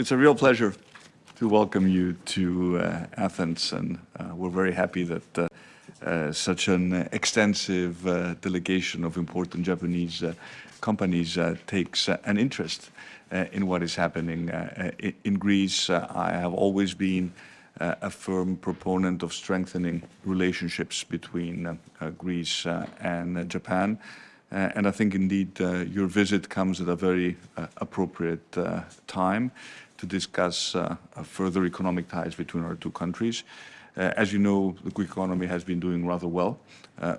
it's a real pleasure to welcome you to uh, Athens, and uh, we're very happy that uh, uh such an extensive uh, delegation of important Japanese uh, companies takes an interest in what is happening in Greece. I have always been a firm proponent of strengthening relationships between Greece and Japan. Uh, and I think indeed uh, your visit comes at a very uh, appropriate uh, time to discuss uh, further economic ties between our two countries. Uh, as you know, the Greek economy has been doing rather well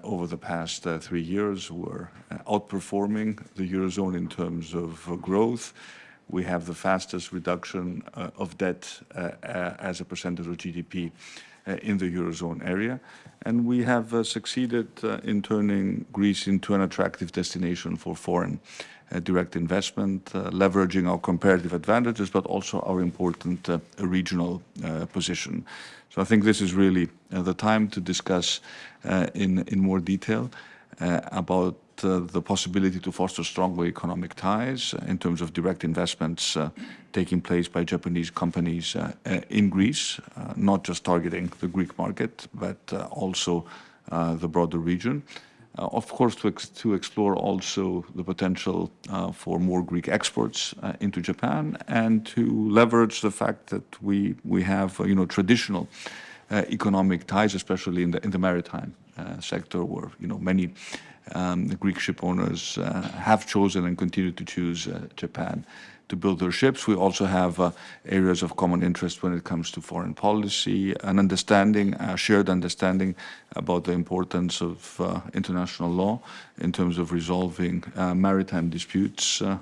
over the past three years. We're outperforming the Eurozone in terms of growth. We have the fastest reduction of debt as a percentage of GDP uh, Uh, in the Eurozone area. And we have uh, succeeded uh, in turning Greece into an attractive destination for foreign uh, direct investment, uh, leveraging our comparative advantages, but also our important regional position. So I think this is really the time to discuss in, in more detail about uh, the possibility to foster stronger economic ties in terms of direct investments uh, taking place by Japanese companies uh, in Greece, not just targeting the Greek market, but also the broader region. Uh, of course, to, ex to, explore also the potential uh, for more Greek exports uh, into Japan and to leverage the fact that we we have you know traditional economic ties, especially in the in the maritime sector, where you know many um, Greek ship owners uh, have chosen and continue to choose uh, Japan to build their ships. We also have uh, areas of common interest when it comes to foreign policy, an understanding, a shared understanding about the importance of uh, international law in terms of resolving uh, maritime disputes. Uh,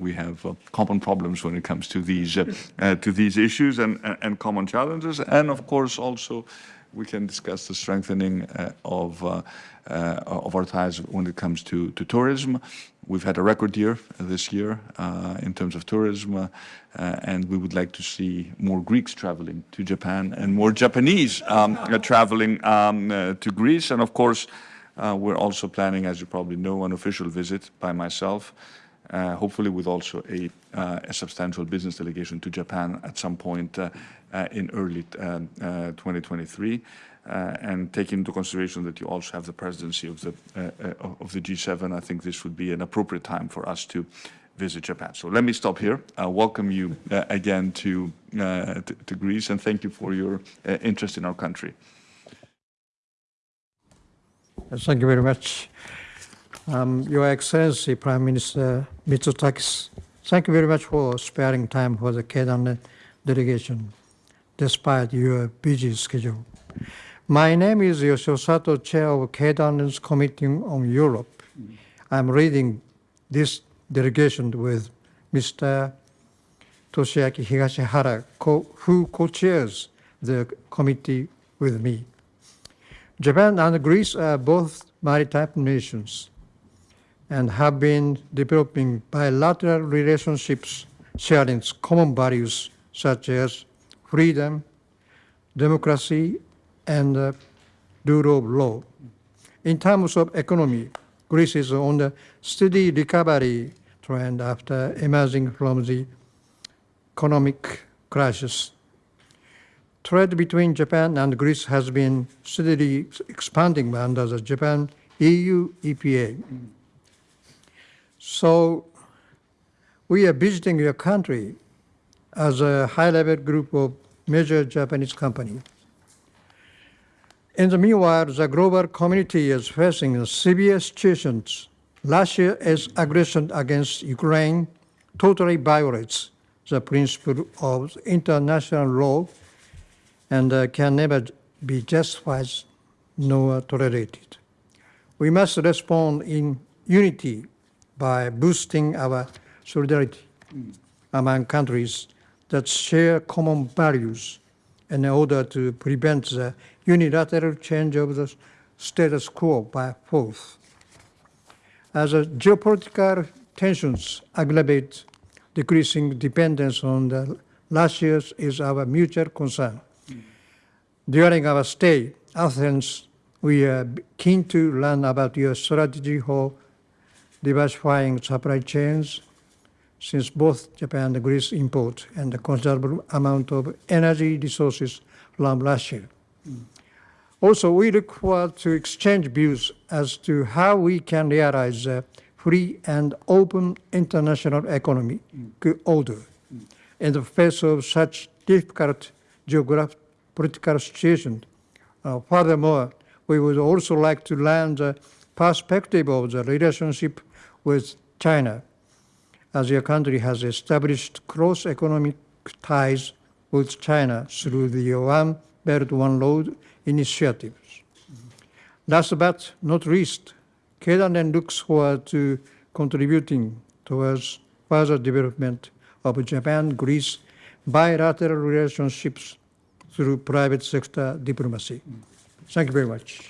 we have common problems when it comes to these to these issues and, and common challenges, and of course also we can discuss the strengthening uh, of, uh, uh, of our ties when it comes to, to tourism. We've had a record year this year in terms of tourism, and we would like to see more Greeks traveling to Japan and more Japanese um, traveling um, to Greece. And of course, we're also planning, as you probably know, an official visit by myself uh, hopefully with also a, uh, a, substantial business delegation to Japan at some point uh, in early 2023. and taking into consideration that you also have the presidency of the of the G7, I think this would be an appropriate time for us to visit Japan. So let me stop here. Uh, welcome you uh, again to, uh, to, to Greece and thank you for your interest in our country. Thank you very much. Um, Your Excellency, Prime Minister Mitsotakis, thank you very much for sparing time for the Keidanren delegation, despite your busy schedule. My name is Yoshio Sato, Chair of Keidanren's Committee on Europe. I'm leading this delegation with Mr. Toshiaki Higashihara, who co-chairs the committee with me. Japan and Greece are both maritime nations and have been developing bilateral relationships sharing common values such as freedom, democracy, and uh, rule of law. In terms of economy, Greece is on the steady recovery trend after emerging from the economic crisis. Trade between Japan and Greece has been steadily expanding under the Japan-EU EPA. So we are visiting your country as a high-level group of major Japanese companies. In the meanwhile, the global community is facing severe situations. Russia's aggression against Ukraine totally violates the principle of international law and uh, can never be justified nor tolerated. We must respond in unity by boosting our solidarity among countries that share common values in order to prevent the unilateral change of the status quo by force. As geopolitical tensions aggravate, decreasing dependence on the Russia is our mutual concern. During our stay, Athens, we are keen to learn about your strategy for diversifying supply chains, since both Japan and Greece import and a considerable amount of energy resources from Russia. Also, we look forward to exchange views as to how we can realize a free and open international economic order in the face of such difficult geographic political situation. Uh, furthermore, we would also like to learn the perspective of the relationship with China, as your country has established close economic ties with China through the One Belt One Road initiatives. Last but not least, Keidanren looks forward to contributing towards further development of Japan-Greece bilateral relationships through private sector diplomacy. Thank you very much.